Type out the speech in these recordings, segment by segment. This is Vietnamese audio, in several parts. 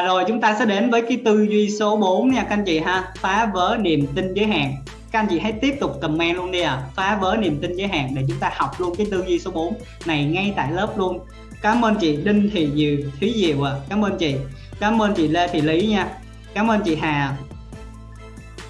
và rồi chúng ta sẽ đến với cái tư duy số 4 nha các anh chị ha. Phá vỡ niềm tin giới hạn. Các anh chị hãy tiếp tục comment luôn đi à phá vỡ niềm tin giới hạn để chúng ta học luôn cái tư duy số 4 này ngay tại lớp luôn. Cảm ơn chị Đinh Thị Diệu Thúy Diệu à cảm ơn chị. Cảm ơn chị Lê Thị Lý nha. Cảm ơn chị Hà.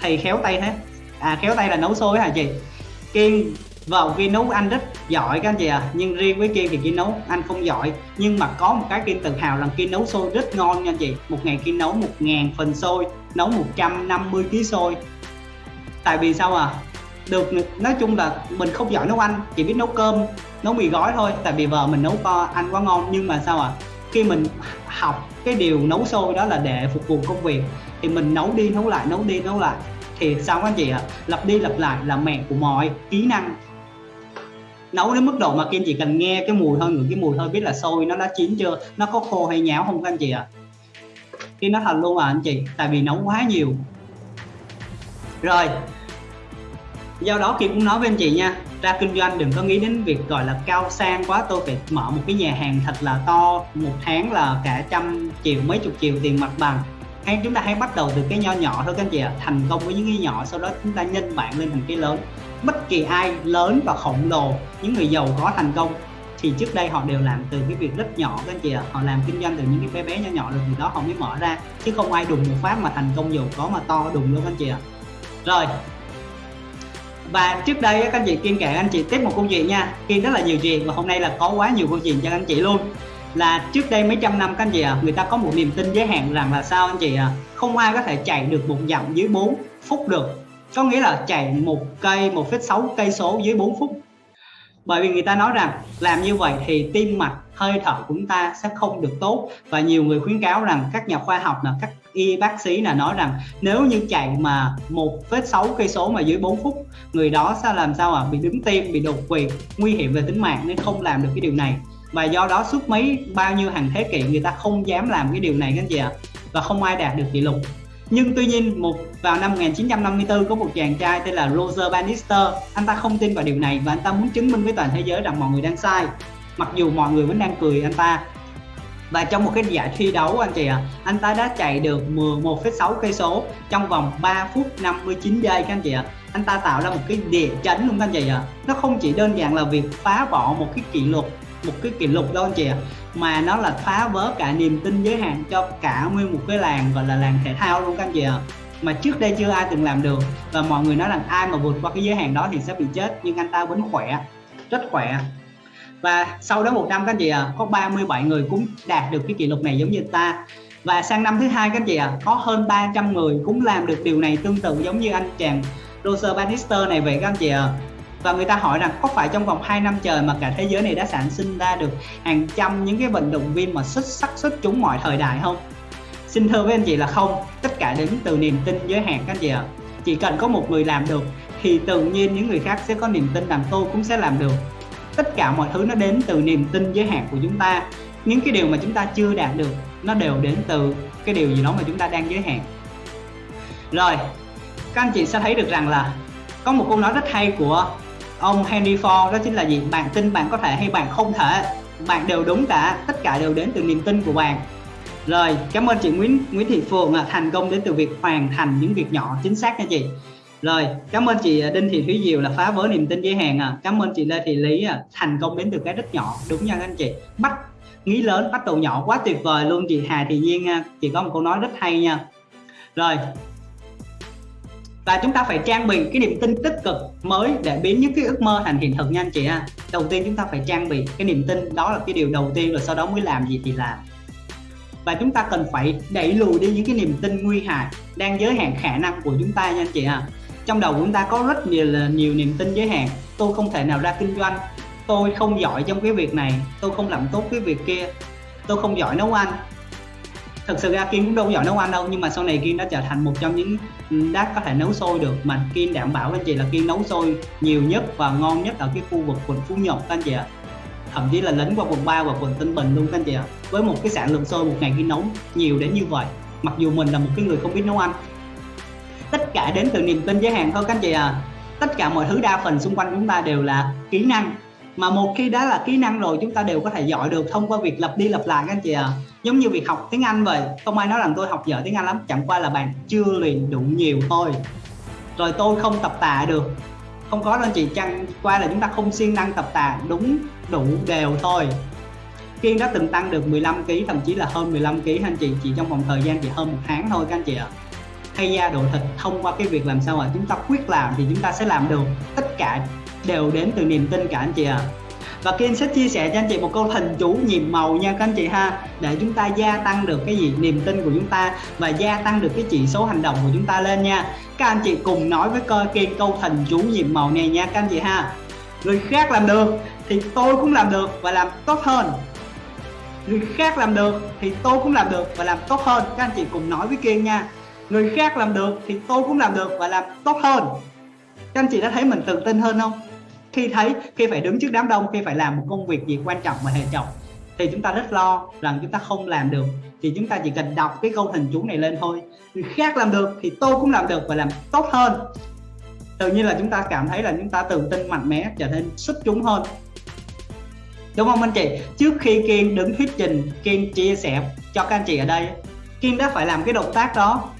Thầy khéo tay thế. À khéo tay là nấu xôi hả chị? Kiên Vâng, vợ Kiên nấu anh rất giỏi các anh chị à nhưng riêng với Kiên thì Kiên nấu anh không giỏi. Nhưng mà có một cái Kiên tự hào là Kiên nấu xôi rất ngon nha anh chị. Một ngày Kiên nấu một ngàn phần xôi, nấu 150 kg xôi. Tại vì sao à được, nói chung là mình không giỏi nấu ăn, chỉ biết nấu cơm, nấu mì gói thôi. Tại vì vợ mình nấu co, ăn quá ngon. Nhưng mà sao à khi mình học cái điều nấu xôi đó là để phục vụ công việc, thì mình nấu đi nấu lại, nấu đi nấu lại. Thì sao các anh chị ạ? À? lặp đi lặp lại là mẹ của mọi kỹ năng nấu đến mức độ mà kim chỉ cần nghe cái mùi thôi, ngửi cái mùi thôi, biết là xôi nó đã chín chưa, nó có khô hay nhão không các anh chị ạ? À? kim nó thật luôn à anh chị, tại vì nấu quá nhiều. Rồi, do đó Kim cũng nói với anh chị nha, ra kinh doanh đừng có nghĩ đến việc gọi là cao sang quá, tôi phải mở một cái nhà hàng thật là to, một tháng là cả trăm triệu, mấy chục triệu tiền mặt bằng. Hay chúng ta hãy bắt đầu từ cái nho nhỏ thôi các anh chị ạ, thành công với những cái nhỏ, sau đó chúng ta nhân bản lên thành cái lớn bất kỳ ai lớn và khổng lồ, những người giàu có thành công, thì trước đây họ đều làm từ cái việc rất nhỏ. Các anh chị ạ, họ làm kinh doanh từ những cái bé bé nhỏ nhỏ rồi từ đó họ mới mở ra, chứ không ai đùng một phát mà thành công giàu có mà to đùng luôn, các anh chị ạ. Rồi, và trước đây các anh chị kiên kể anh chị tiếp một câu chuyện nha. Kiên rất là nhiều chuyện và hôm nay là có quá nhiều câu chuyện cho anh chị luôn. Là trước đây mấy trăm năm, các anh chị à người ta có một niềm tin giới hạn rằng là sao, anh chị à không ai có thể chạy được một dặm dưới 4 phút được có nghĩa là chạy một cây 1,6 cây số dưới 4 phút. Bởi vì người ta nói rằng làm như vậy thì tim mạch hơi thở của chúng ta sẽ không được tốt. Và nhiều người khuyến cáo rằng các nhà khoa học là các y bác sĩ là nói rằng nếu như chạy mà 1,6 cây số mà dưới 4 phút người đó sẽ làm sao à bị đứng tim bị đột quỵ nguy hiểm về tính mạng nên không làm được cái điều này. Và do đó suốt mấy bao nhiêu hàng thế kỷ người ta không dám làm cái điều này các chị ạ. Và không ai đạt được kỷ lục nhưng tuy nhiên một vào năm 1954 có một chàng trai tên là Roger Bannister anh ta không tin vào điều này và anh ta muốn chứng minh với toàn thế giới rằng mọi người đang sai mặc dù mọi người vẫn đang cười anh ta và trong một cái giải thi đấu anh chị ạ à, anh ta đã chạy được 11,6 cây số trong vòng 3 phút 59 giây các anh chị ạ à. anh ta tạo ra một cái địa chấn luôn các anh chị ạ à. nó không chỉ đơn giản là việc phá bỏ một cái kỷ lục một cái kỷ lục đâu anh chị ạ à. mà nó là phá vỡ cả niềm tin giới hạn cho cả nguyên một cái làng gọi là làng thể thao luôn các anh chị ạ à mà trước đây chưa ai từng làm được và mọi người nói rằng ai mà vượt qua cái giới hạn đó thì sẽ bị chết nhưng anh ta vẫn khỏe rất khỏe và sau đó một năm các anh chị ạ à, có 37 người cũng đạt được cái kỷ lục này giống như ta và sang năm thứ hai các anh chị ạ à, có hơn 300 người cũng làm được điều này tương tự giống như anh chàng Roger Bannister này vậy các anh chị ạ à và người ta hỏi rằng có phải trong vòng 2 năm trời mà cả thế giới này đã sản sinh ra được hàng trăm những cái vận động viên mà xuất sắc xuất chúng mọi thời đại không? Xin thưa với anh chị là không. Tất cả đến từ niềm tin giới hạn các anh chị ạ. Chỉ cần có một người làm được, thì tự nhiên những người khác sẽ có niềm tin rằng tôi cũng sẽ làm được. Tất cả mọi thứ nó đến từ niềm tin giới hạn của chúng ta. Những cái điều mà chúng ta chưa đạt được, nó đều đến từ cái điều gì đó mà chúng ta đang giới hạn. Rồi, các anh chị sẽ thấy được rằng là có một câu nói rất hay của ông Henry Ford đó chính là gì? Bạn tin bạn có thể hay bạn không thể. Bạn đều đúng cả tất cả đều đến từ niềm tin của bạn. Rồi cảm ơn chị Nguyễn Nguyễn Thị Phượng thành công đến từ việc hoàn thành những việc nhỏ chính xác nha chị. Rồi cảm ơn chị à, Đinh Thị Thúy Diệu là phá vỡ niềm tin giới hạn à cảm ơn chị Lê Thị Lý à, thành công đến từ cái rất nhỏ. Đúng nha anh chị. Bắt nghĩ lớn bắt đầu nhỏ quá tuyệt vời luôn chị Hà Thị Nhiên à, chị có một câu nói rất hay nha. Rồi và chúng ta phải trang bị cái niềm tin tích cực mới để biến những cái ước mơ thành hiện thực nha anh chị ha. Đầu tiên chúng ta phải trang bị cái niềm tin, đó là cái điều đầu tiên rồi sau đó mới làm gì thì làm. Và chúng ta cần phải đẩy lùi đi những cái niềm tin nguy hại đang giới hạn khả năng của chúng ta nha anh chị ha. Trong đầu của chúng ta có rất nhiều là nhiều niềm tin giới hạn. Tôi không thể nào ra kinh doanh. Tôi không giỏi trong cái việc này. Tôi không làm tốt cái việc kia. Tôi không giỏi nấu ăn thực sự ra kim cũng đâu giỏi nấu ăn đâu, nhưng mà sau này kim đã trở thành một trong những ừ, đát có thể nấu sôi được. Mà kim đảm bảo với anh chị là kim nấu sôi nhiều nhất và ngon nhất ở cái khu vực quận Phú Nhuận các anh chị ạ. Thậm chí là lấn qua quận 3 và quận Tân Bình luôn các anh chị ạ. Với một cái sản lượng sôi một ngày Kiên nấu nhiều đến như vậy, mặc dù mình là một cái người không biết nấu ăn. Tất cả đến từ niềm tin giới hạn thôi các anh chị à tất cả mọi thứ đa phần xung quanh chúng ta đều là kỹ năng mà một khi đã là kỹ năng rồi, chúng ta đều có thể giỏi được thông qua việc lặp đi lặp lại các anh chị à giống như việc học tiếng Anh vậy. Không ai nói rằng tôi học dở tiếng Anh lắm. Chẳng qua là bạn chưa luyện đủ nhiều thôi. Rồi tôi không tập tạ được. Không có đâu chị. Chăng qua là chúng ta không siêng năng tập tạ. Đúng đủ đều thôi. Kiên đã từng tăng được 15 kg thậm chí là hơn 15 kg anh chị. Chỉ trong vòng thời gian chỉ hơn một tháng thôi các anh chị ạ. Thay da độ thịt thông qua cái việc làm sao mà chúng ta quyết làm thì chúng ta sẽ làm được tất cả đều đến từ niềm tin cả anh chị ạ. À. và Kiên sẽ chia sẻ cho anh chị một câu hình chú nhiệm màu nha các anh chị ha, để chúng ta gia tăng được cái gì? Niềm tin của chúng ta và gia tăng được cái chỉ số hành động của chúng ta lên nha. Các anh chị cùng nói với coi Kiên câu hình chú nhiệm màu này nha các anh chị ha. Người khác làm được thì tôi cũng làm được và làm tốt hơn. Người khác làm được thì tôi cũng làm được và làm tốt hơn. Các anh chị cùng nói với Kiên nha. Người khác làm được thì tôi cũng làm được và làm tốt hơn. Các anh chị đã thấy mình tự tin hơn không? Khi thấy, khi phải đứng trước đám đông, khi phải làm một công việc gì quan trọng mà hệ trọng thì chúng ta rất lo rằng chúng ta không làm được. Thì chúng ta chỉ cần đọc cái câu thần chú này lên thôi. Người khác làm được thì tôi cũng làm được và làm tốt hơn. Tự nhiên là chúng ta cảm thấy là chúng ta tự tin mạnh mẽ, trở nên xuất chúng hơn. Đúng không anh chị? Trước khi kiên đứng thuyết trình, kiên chia sẻ cho các anh chị ở đây, kiên đã phải làm cái động tác đó.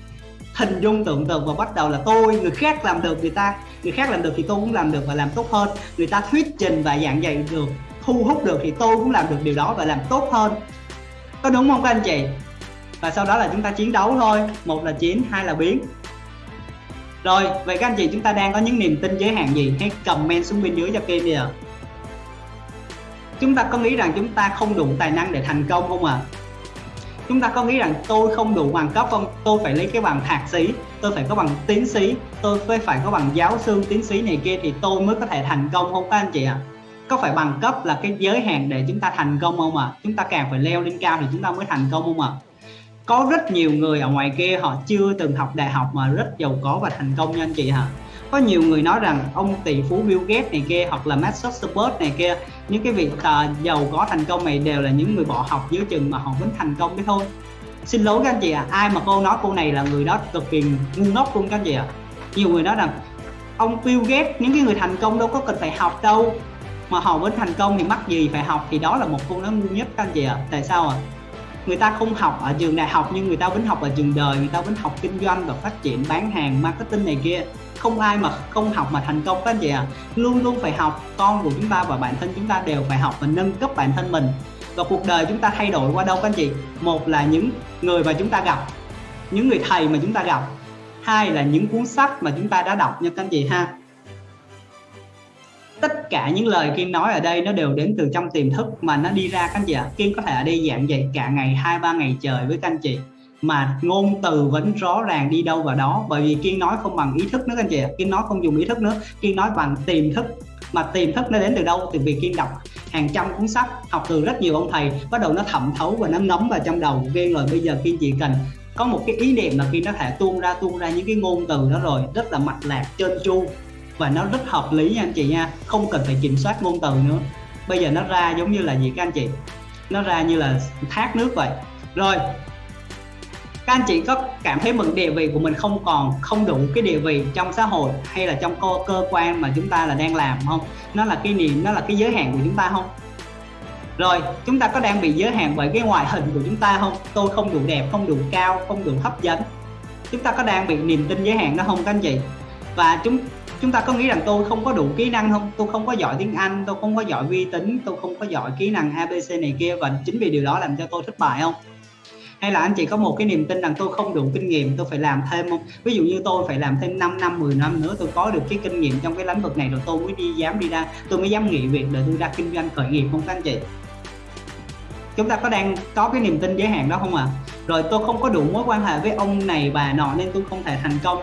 Hình dung tưởng tượng và bắt đầu là tôi, người khác làm được người ta người khác làm được thì tôi cũng làm được và làm tốt hơn. Người ta thuyết trình và giảng dạy được, thu hút được thì tôi cũng làm được điều đó và làm tốt hơn. Có đúng không các anh chị? Và sau đó là chúng ta chiến đấu thôi. Một là chiến, hai là biến. Rồi, vậy các anh chị chúng ta đang có những niềm tin giới hạn gì? Hãy comment xuống bên dưới cho Kim đi ạ. Chúng ta có nghĩ rằng chúng ta không đủ tài năng để thành công không ạ? à? Chúng ta có nghĩ rằng tôi không đủ bằng cấp không tôi phải lấy cái bằng thạc sĩ, tôi phải có bằng tiến sĩ, tôi phải phải có bằng giáo sư, tiến sĩ này kia thì tôi mới có thể thành công không các anh chị ạ à? có phải bằng cấp là cái giới hạn để chúng ta thành công không ạ à? chúng ta càng phải leo lên cao thì chúng ta mới thành công không ạ à? có rất nhiều người ở ngoài kia họ chưa từng học đại học mà rất giàu có và thành công nha anh chị hả có nhiều người nói rằng ông tỷ phú Bill Gates này kia hoặc là Mark Zuckerberg này kia những cái vị uh, à, giàu có thành công này đều là những người bỏ học dưới chừng mà họ vẫn thành công cái thôi xin lỗi các anh chị ạ à, ai mà cô nói cô này là người đó cực kỳ ngu ngốc luôn các anh chị ạ à. nhiều người nói rằng ông Bill Gates những cái người thành công đâu có cần phải học đâu mà họ vẫn thành công thì mắc gì phải học thì đó là một câu nói ngu nhất các anh chị ạ à. tại sao ạ à? người ta không học ở trường đại học nhưng người ta vẫn học ở trường đời người ta vẫn học kinh doanh và phát triển bán hàng marketing này kia không ai mà không học mà thành công các anh chị ạ. À. luôn luôn phải học, con của chúng ta và bản thân chúng ta đều phải học và nâng cấp bản thân mình. Và cuộc đời chúng ta thay đổi qua đâu các anh chị? Một là những người mà chúng ta gặp, những người thầy mà chúng ta gặp. Hai là những cuốn sách mà chúng ta đã đọc nha các anh chị ha. Tất cả những lời Kiên nói ở đây nó đều đến từ trong tiềm thức mà nó đi ra các anh chị ạ. Kiên có thể ở đây dạng dạy cả ngày, hai, ba ngày trời với các anh chị mà ngôn từ vẫn rõ ràng đi đâu vào đó. Bởi vì kiên nói không bằng ý thức nữa anh chị kiên nói không dùng ý thức nữa. Kiên nói bằng tiềm thức. Mà tiềm thức nó đến từ đâu? Từ việc kiên đọc hàng trăm cuốn sách, học từ rất nhiều ông thầy. Bắt đầu nó thẩm thấu và nó ngấm vào trong đầu. Của kiên rồi bây giờ kiên chỉ cần có một cái ý niệm là kiên có thể tuôn ra tuôn ra những cái ngôn từ đó rồi. Rất là mạch lạc, trơn tru. Và nó rất hợp lý nha anh chị nha. Không cần phải kiểm soát ngôn từ nữa. Bây giờ nó ra giống như là gì các anh chị? Nó ra như là thác nước vậy. Rồi các anh chị có cảm thấy mình địa vị của mình không còn không đủ cái địa vị trong xã hội hay là trong cơ, cơ quan mà chúng ta là đang làm không? Nó là cái niềm nó là cái giới hạn của chúng ta không? Rồi chúng ta có đang bị giới hạn bởi cái ngoại hình của chúng ta không? Tôi không đủ đẹp không đủ cao không đủ hấp dẫn. Chúng ta có đang bị niềm tin giới hạn đó không các anh chị? Và chúng chúng ta có nghĩ rằng tôi không có đủ kỹ năng không? Tôi không có giỏi tiếng Anh tôi không có giỏi vi tính tôi không có giỏi kỹ năng ABC này kia và chính vì điều đó làm cho tôi thất bại không? Hay là anh chị có một cái niềm tin rằng tôi không đủ kinh nghiệm, tôi phải làm thêm không? Ví dụ như tôi phải làm thêm 5 năm 10 năm nữa, tôi có được cái kinh nghiệm trong cái lĩnh vực này rồi tôi mới đi dám đi ra, tôi mới dám nghỉ việc để tôi ra kinh doanh khởi nghiệp không các anh chị? Chúng ta có đang có cái niềm tin giới hạn đó không ạ? À? rồi tôi không có đủ mối quan hệ với ông này, bà nọ nên tôi không thể thành công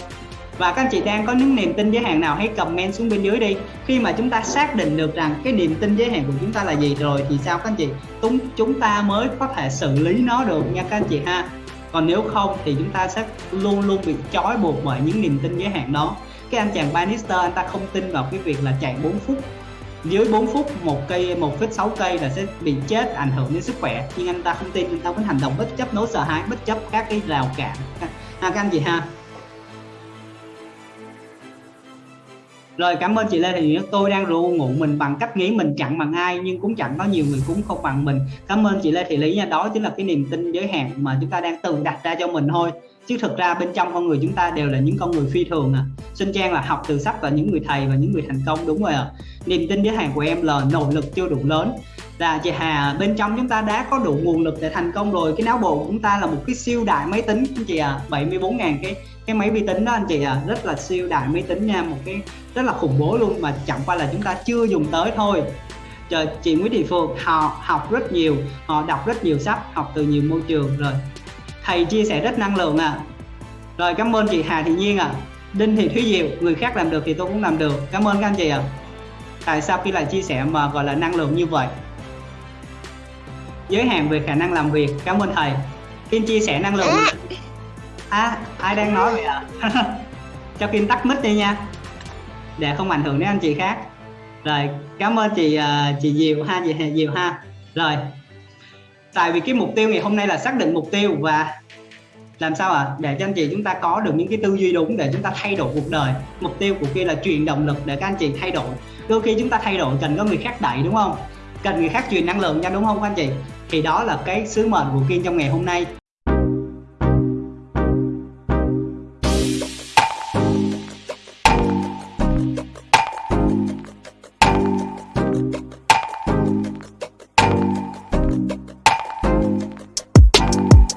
và các anh chị đang có những niềm tin giới hạn nào hãy comment xuống bên dưới đi. Khi mà chúng ta xác định được rằng cái niềm tin giới hạn của chúng ta là gì rồi thì sao các anh chị? Chúng chúng ta mới có thể xử lý nó được nha các anh chị ha. Còn nếu không thì chúng ta sẽ luôn luôn bị trói buộc bởi những niềm tin giới hạn đó. Cái anh chàng Bannister anh ta không tin vào cái việc là chạy 4 phút. Dưới 4 phút một cây 1,6 cây là sẽ bị chết ảnh hưởng đến sức khỏe. Nhưng anh ta không tin anh ta vẫn hành động bất chấp nỗi sợ hãi bất chấp các cái rào cản. Ha các anh chị ha. Rồi, cảm ơn chị Lê Thị Nguyễn. Tôi đang ru ngụ mình bằng cách nghĩ mình chẳng bằng ai, nhưng cũng chẳng có nhiều người cũng không bằng mình. Cảm ơn chị Lê Thị Lý nha. Đó chính là cái niềm tin giới hạn mà chúng ta đang tự đặt ra cho mình thôi. Chứ thực ra bên trong con người chúng ta đều là những con người phi thường à. Xuân Trang là học từ sách và những người thầy và những người thành công, đúng rồi ạ. À. niềm tin giới hạn của em là nỗ lực chưa đủ lớn. Là chị Hà, bên trong chúng ta đã có đủ nguồn lực để thành công rồi. Cái não bộ của chúng ta là một cái siêu đại máy tính, chị à 74.000 cái cái máy vi tính đó anh chị à rất là siêu đại máy tính nha, một cái rất là khủng bố luôn mà chẳng qua là chúng ta chưa dùng tới thôi. Trời, chị Nguyễn Thị Phượng, họ học rất nhiều, họ đọc rất nhiều sách, học từ nhiều môi trường rồi. Thầy chia sẻ rất năng lượng à rồi, cảm ơn chị Hà Thị Nhiên à Đinh Thị Thúy Diệu, người khác làm được thì tôi cũng làm được. Cảm ơn các anh chị ạ. À. tại sao khi lại chia sẻ mà gọi là năng lượng như vậy? Giới hạn về khả năng làm việc. Cảm ơn thầy. Kim chia sẻ năng lượng. À à, ai đang nói vậy ạ? À? cho Kim tắt mic đi nha. Để không ảnh hưởng đến anh chị khác. Rồi cảm ơn chị uh, chị Diệu ha chị Diệu ha. Rồi tại vì cái mục tiêu ngày hôm nay là xác định mục tiêu và làm sao ạ? À? để cho anh chị chúng ta có được những cái tư duy đúng để chúng ta thay đổi cuộc đời. Mục tiêu của kia là truyền động lực để các anh chị thay đổi. Đôi khi chúng ta thay đổi cần có người khác đẩy đúng không? Cần người khác truyền năng lượng cho đúng không các anh chị? Thì đó là cái sứ mệnh của Kiên trong ngày hôm nay